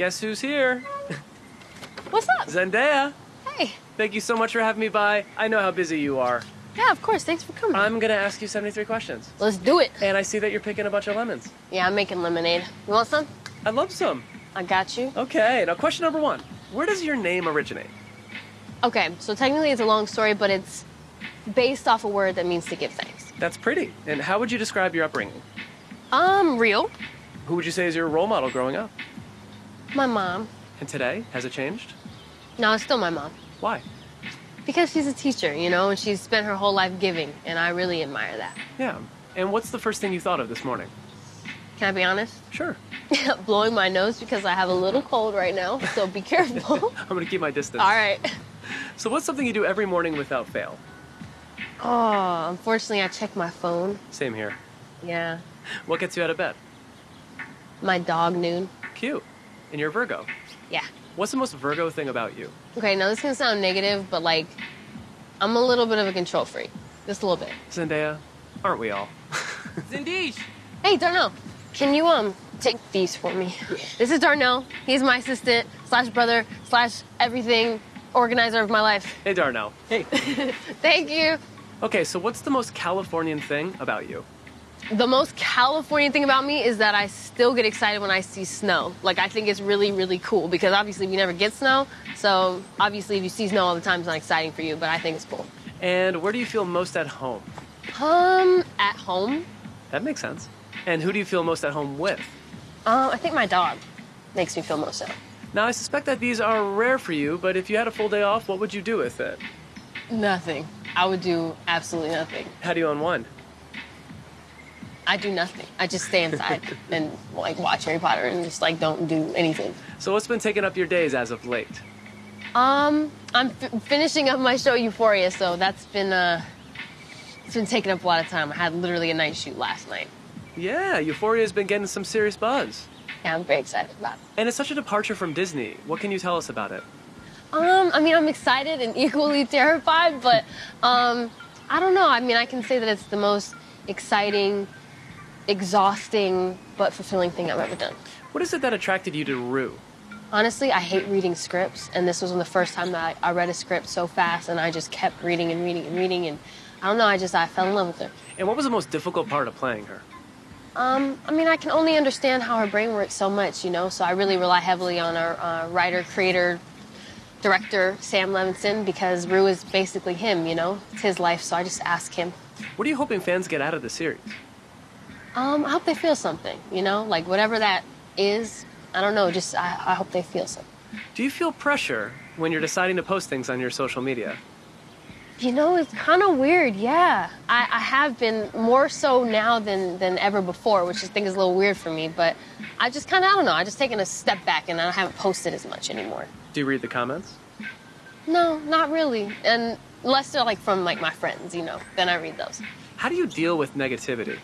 Guess who's here? What's up? Zendaya. Hey. Thank you so much for having me by. I know how busy you are. Yeah, of course. Thanks for coming. I'm gonna ask you 73 questions. Let's do it. And I see that you're picking a bunch of lemons. Yeah, I'm making lemonade. You want some? I'd love some. I got you. Okay, now question number one. Where does your name originate? Okay, so technically it's a long story, but it's based off a word that means to give thanks. That's pretty. And how would you describe your upbringing? Um, real. Who would you say is your role model growing up? My mom. And today, has it changed? No, it's still my mom. Why? Because she's a teacher, you know, and she's spent her whole life giving, and I really admire that. Yeah. And what's the first thing you thought of this morning? Can I be honest? Sure. Blowing my nose because I have a little cold right now, so be careful. I'm gonna keep my distance. All right. So what's something you do every morning without fail? Oh, unfortunately, I check my phone. Same here. Yeah. What gets you out of bed? My dog, Noon. Cute. And you're Virgo. Yeah. What's the most Virgo thing about you? Okay, now this can sound negative, but like, I'm a little bit of a control freak. Just a little bit. Zendaya, aren't we all? Zindish. Hey, Darnell, can you, um, take these for me? This is Darnell. He's my assistant, slash brother, slash everything, organizer of my life. hey, Darnell. Hey. Thank you. Okay, so what's the most Californian thing about you? The most Californian thing about me is that I still get excited when I see snow. Like, I think it's really, really cool because obviously we never get snow. So, obviously, if you see snow all the time, it's not exciting for you, but I think it's cool. And where do you feel most at home? Um, at home, That makes sense. And who do you feel most at home with? uh, I think my dog makes me feel most at home. Now, I suspect that these are rare for you, but if you had a full day off, what would you do with it? Nothing. I would do absolutely nothing. How do you unwind? I do nothing. I just stay inside and like watch Harry Potter and just like don't do anything. So, what's been taking up your days as of late? Um, I'm f- finishing up my show Euphoria, so that's been uh, it's been taking up a lot of time. I had literally a night shoot last night. Yeah, Euphoria's been getting some serious buzz. Yeah, I'm very excited about it. And it's such a departure from Disney. What can you tell us about it? Um, I mean, I'm excited and equally terrified, but um, I don't know. I mean, I can say that it's the most exciting, exhausting, but fulfilling thing I've ever done. What is it that attracted you to Rue? Honestly, I hate reading scripts, and this was the first time that I, I read a script so fast, and I just kept reading and reading and reading, and I don't know, I just I fell in love with her. And what was the most difficult part of playing her? Um, I mean, I can only understand how her brain works so much, you know, so I really rely heavily on our uh, writer, creator, director, Sam Levinson, because Rue is basically him, you know, it's his life, so I just ask him. What are you hoping fans get out of the series? Um, I hope they feel something, you know, like whatever that is. I don't know, just I, I hope they feel something. Do you feel pressure when you're deciding to post things on your social media? You know, it's kind of weird, yeah. I, I have been more so now than, than ever before, which I think is a little weird for me, but I just kind of, I don't know, I just taken a step back and I haven't posted as much anymore. Do you read the comments? No, not really. And unless they're like from like my friends, you know, then I read those. How do you deal with negativity?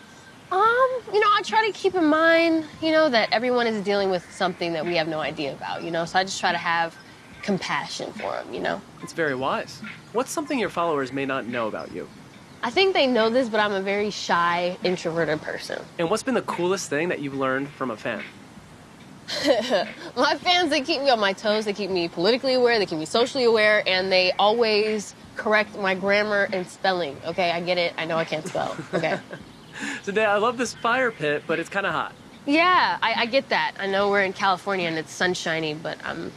Um, you know, I try to keep in mind, you know, that everyone is dealing with something that we have no idea about, you know, so I just try to have compassion for them, you know. It's very wise. What's something your followers may not know about you? I think they know this, but I'm a very shy, introverted person. And what's been the coolest thing that you've learned from a fan? My fans, they keep me on my toes, they keep me politically aware, they keep me socially aware, and they always correct my grammar and spelling. Okay, I get it. I know I can't spell. Okay. Today, I love this fire pit, but it's kind of hot. yeah, I, I get that. I know we're in California and it's sunshiny, but I'm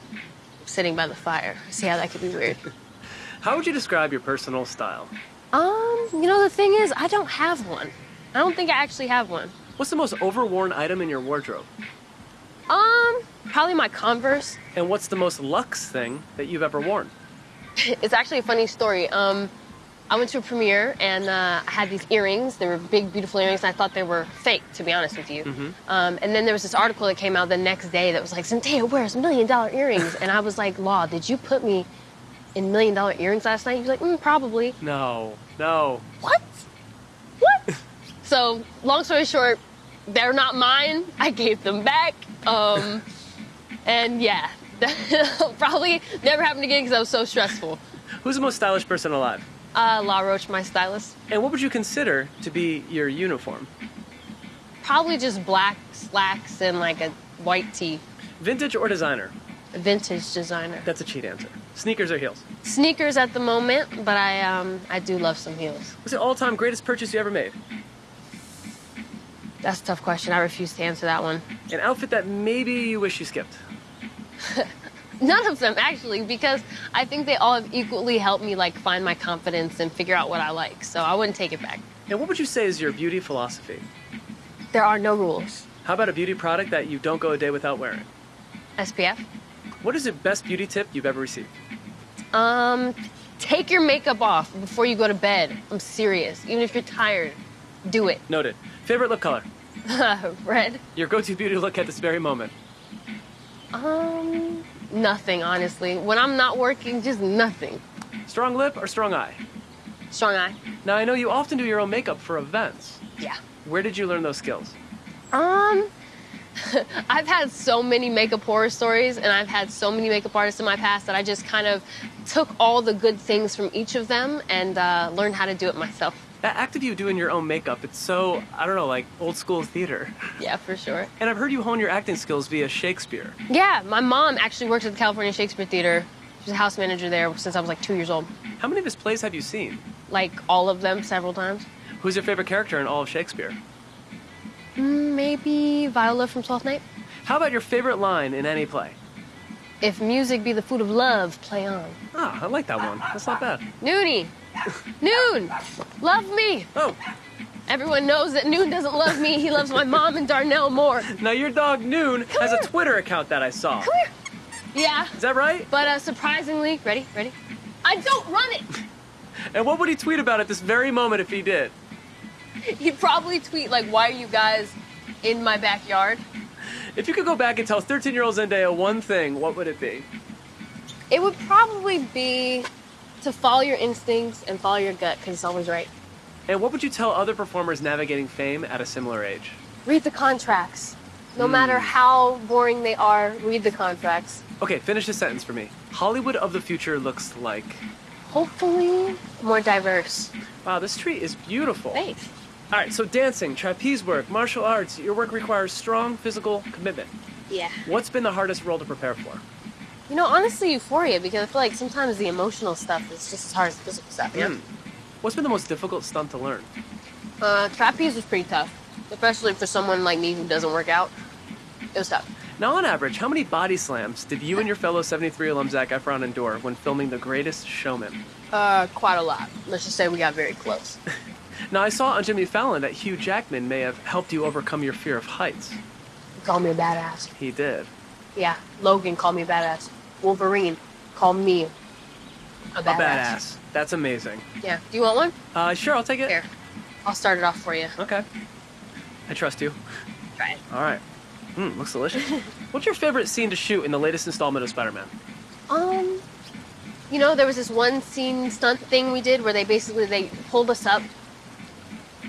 sitting by the fire. See how that could be weird. How would you describe your personal style? Um, you know, the thing is, I don't have one. I don't think I actually have one. What's the most overworn item in your wardrobe? Um, probably my Converse. And what's the most luxe thing that you've ever worn? It's actually a funny story. Um, I went to a premiere and uh, I had these earrings. They were big, beautiful earrings, and I thought they were fake, to be honest with you. Um, and then there was this article that came out the next day that was like, Zendaya wears million dollar earrings. and I was like, Law, did you put me in million dollar earrings last night? He was like, mm, probably. No, no. What? What? so, long story short, they're not mine. I gave them back. Um, and yeah, probably never happened again because I was so stressful. Who's the most stylish person alive? Uh, Law Roach, my stylist. And what would you consider to be your uniform? Probably just black slacks and like a white tee. Vintage or designer? Vintage designer. That's a cheat answer. Sneakers or heels? Sneakers at the moment, but I um I do love some heels. What's the all-time greatest purchase you ever made? That's a tough question. I refuse to answer that one. An outfit that maybe you wish you skipped. None of them actually, because I think they all have equally helped me like find my confidence and figure out what I like. So I wouldn't take it back. And what would you say is your beauty philosophy? There are no rules. How about a beauty product that you don't go a day without wearing? SPF. What is the best beauty tip you've ever received? Um, take your makeup off before you go to bed. I'm serious. Even if you're tired, do it. Noted. Favorite lip color? Red. Your go-to beauty look at this very moment? Um, nothing honestly. When I'm not working, just nothing. Strong lip or strong eye? Strong eye. Now I know you often do your own makeup for events. Yeah. Where did you learn those skills? Um, I've had so many makeup horror stories, and I've had so many makeup artists in my past that I just kind of took all the good things from each of them and uh, learned how to do it myself. That act of you doing your own makeup, it's so, I don't know, like old school theater. Yeah, for sure. And I've heard you hone your acting skills via Shakespeare. Yeah, my mom actually worked at the California Shakespeare Theater. She's a house manager there since I was like two years old. How many of his plays have you seen? Like all of them several times. Who's your favorite character in all of Shakespeare? Mm, Maybe Viola from Twelfth Night. How about your favorite line in any play? If music be the food of love, play on. Ah, I like that one. That's not bad. Noonie, Noon, love me. Oh, Everyone knows that Noon doesn't love me. He loves my mom and Darnell more. now your dog Noon has a Twitter account that I saw. Come here. Yeah, Is that right? but uh, surprisingly, ready, ready. I don't run it. And what would he tweet about at this very moment if he did? He'd probably tweet like, "Why are you guys in my backyard?" If you could go back and tell 13 year old Zendaya one thing, what would it be? It would probably be to follow your instincts and follow your gut because it's always right. And what would you tell other performers navigating fame at a similar age? Read the contracts. No matter hmm. how boring they are, read the contracts. Okay, finish the sentence for me. Hollywood of the future looks like. Hopefully, more diverse. Wow, this tree is beautiful. Thanks. All right, so dancing, trapeze work, martial arts, your work requires strong physical commitment. Yeah. What's been the hardest role to prepare for? You know, honestly, euphoria because I feel like sometimes the emotional stuff is just as hard as the physical stuff. Yeah. Mm. What's been the most difficult stunt to learn? Uh, trapeze was pretty tough, especially for someone like me who doesn't work out. It was tough. Now, on average, how many body slams did you and your fellow 73 alum Zac Efron endure when filming The Greatest Showman? Uh, quite a lot. Let's just say we got very close. Now, I saw on Jimmy Fallon that Hugh Jackman may have helped you overcome your fear of heights. He called me a badass. He did. Yeah, Logan called me a badass. Wolverine Call me a badass. A badass. That's amazing. Yeah. Do you want one? Uh, sure, I'll take it. Here. I'll start it off for you. Okay. I trust you. Try it. All right. Mm, looks delicious. What's your favorite scene to shoot in the latest installment of Spider-Man? Um, you know, there was this one scene stunt thing we did where they basically they pulled us up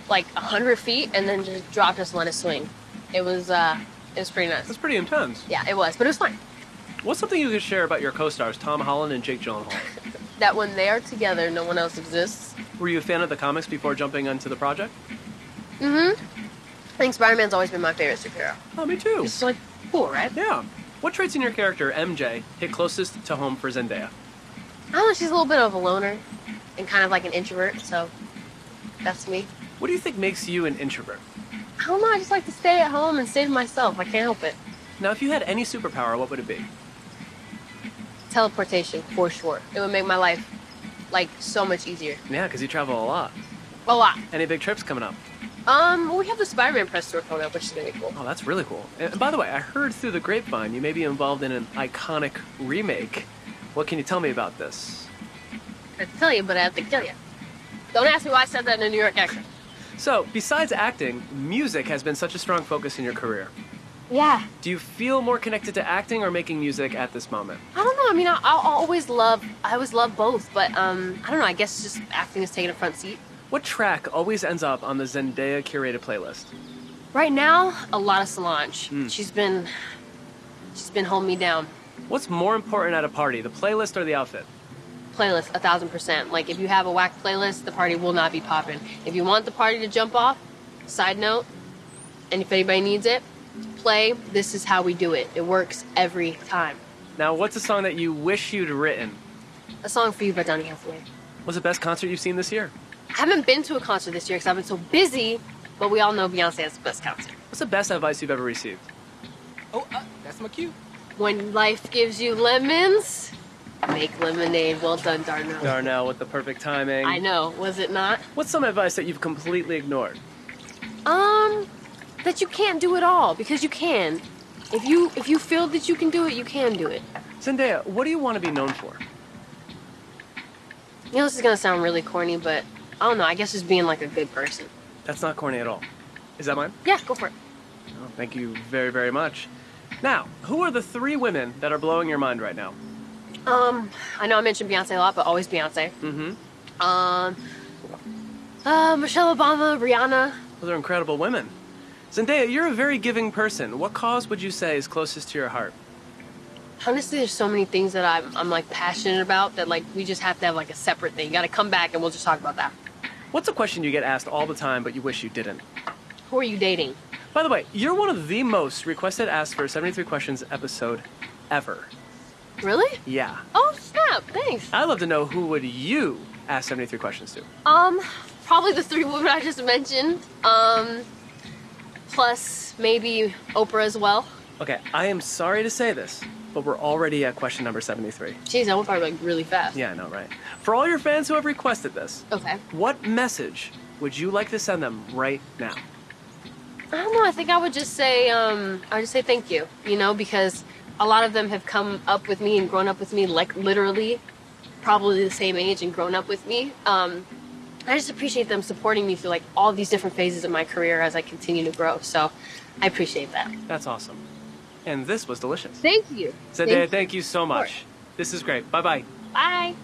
like a hundred feet and then just dropped us and let us swing. It was uh, it was pretty nice. That's pretty intense. Yeah, it was, but it was fun. What's something you could share about your co-stars Tom Holland and Jake Gyllenhaal? That when they are together, no one else exists. Were you a fan of the comics before jumping onto the project? Mm-hmm. I think Spider-Man's always been my favorite superhero. Oh, me too. It's like cool, right? Yeah. What traits in your character, MJ, hit closest to home for Zendaya? I don't know. She's a little bit of a loner and kind of like an introvert, so that's me. What do you think makes you an introvert? I don't know. I just like to stay at home and stay to myself. I can't help it. Now, if you had any superpower, what would it be? Teleportation, for sure. It would make my life like so much easier. Yeah, because you travel a lot. A lot. Any big trips coming up? Um, we have the Spider-Man press tour coming up, which is gonna be cool. Oh, that's really cool. And by the way, I heard through the grapevine you may be involved in an iconic remake. What can you tell me about this? I have to tell you, but I have to kill you. Don't ask me why I said that in a New York accent. So, besides acting, music has been such a strong focus in your career. Yeah. Do you feel more connected to acting or making music at this moment? I don't know. I mean, I, I'll always love. I always love both, but um, I don't know. I guess just acting is taking a front seat. What track always ends up on the Zendaya curated playlist? Right now, a lot of Solange. Mm. She's been, she's been holding me down. What's more important at a party, the playlist or the outfit? Playlist, a thousand percent. Like if you have a whack playlist, the party will not be popping. If you want the party to jump off, side note, and if anybody needs it, play, this is how we do it. It works every time. Now, what's a song that you wish you'd written? A song for you by Donny Hathaway. What's the best concert you've seen this year? I haven't been to a concert this year because I've been so busy, but we all know Beyonce has the best concert. What's the best advice you've ever received? Oh, uh, that's my cue. When life gives you lemons, make lemonade. Well done, Darnell. Darnell with the perfect timing. I know, was it not? What's some advice that you've completely ignored? Um, that you can't do it all because you can. If you if you feel that you can do it, you can do it. Zendaya, what do you want to be known for? You know, this is gonna sound really corny, but I don't know. I guess just being like a good person. That's not corny at all. Is that mine? Yeah, go for it. Oh, thank you very, very much. Now, who are the three women that are blowing your mind right now? Um, I know I mentioned Beyonce a lot, but always Beyonce. Mm-hmm. Um, uh, Michelle Obama, Rihanna. Those are incredible women. Zendaya, you're a very giving person. What cause would you say is closest to your heart? Honestly, there's so many things that I'm, I'm like passionate about that like we just have to have like a separate thing. You gotta come back and we'll just talk about that. What's a question you get asked all the time but you wish you didn't? Who are you dating? By the way, you're one of the most requested Ask for 73 Questions episode ever. Really? Yeah. Oh snap! Thanks. I'd love to know who would you ask 73 questions to? Um, probably the three women I just mentioned. Um, plus maybe Oprah as well. Okay, I am sorry to say this, but we're already at question number 73. Jeez, I went probably like really fast. Yeah, I know, right? For all your fans who have requested this, Okay. what message would you like to send them right now? I don't know. I think I would just say, um, I would just say thank you. You know, because a lot of them have come up with me and grown up with me, like literally, probably the same age and grown up with me. Um, I just appreciate them supporting me through like all these different phases of my career as I continue to grow. So, I appreciate that. That's awesome. And this was delicious. Thank you. Zendaya, Thank thank you so much. This is great. Bye bye. Bye.